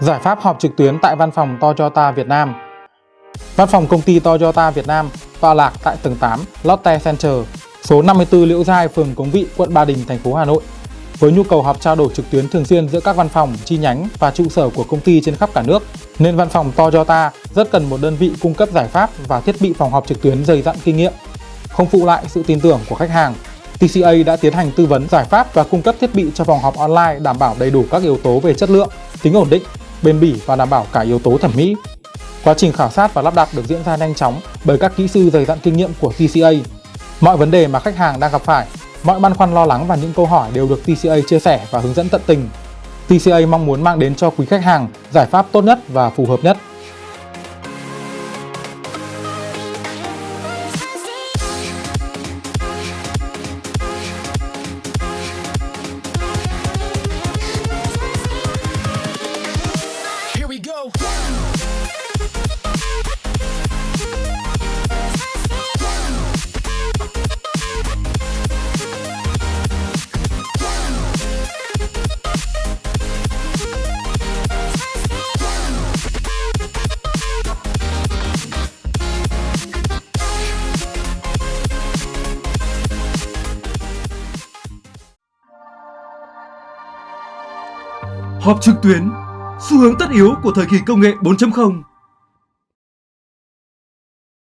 Giải pháp họp trực tuyến tại văn phòng Toyota Việt Nam Văn phòng công ty Toyota Việt Nam tọa lạc tại tầng 8 Lotte Center, số 54 Liễu Giai, phường Cống Vị, quận Ba Đình, thành phố Hà Nội. Với nhu cầu họp trao đổi trực tuyến thường xuyên giữa các văn phòng, chi nhánh và trụ sở của công ty trên khắp cả nước, nên văn phòng Toyota rất cần một đơn vị cung cấp giải pháp và thiết bị phòng họp trực tuyến dày dặn kinh nghiệm. Không phụ lại sự tin tưởng của khách hàng, TCA đã tiến hành tư vấn giải pháp và cung cấp thiết bị cho phòng họp online đảm bảo đầy đủ các yếu tố về chất lượng, tính ổn định, bền bỉ và đảm bảo cả yếu tố thẩm mỹ. Quá trình khảo sát và lắp đặt được diễn ra nhanh chóng bởi các kỹ sư dày dặn kinh nghiệm của TCA. Mọi vấn đề mà khách hàng đang gặp phải, mọi băn khoăn lo lắng và những câu hỏi đều được TCA chia sẻ và hướng dẫn tận tình. TCA mong muốn mang đến cho quý khách hàng giải pháp tốt nhất và phù hợp nhất. Họp trực tuyến, xu hướng tất yếu của thời kỳ công nghệ 4.0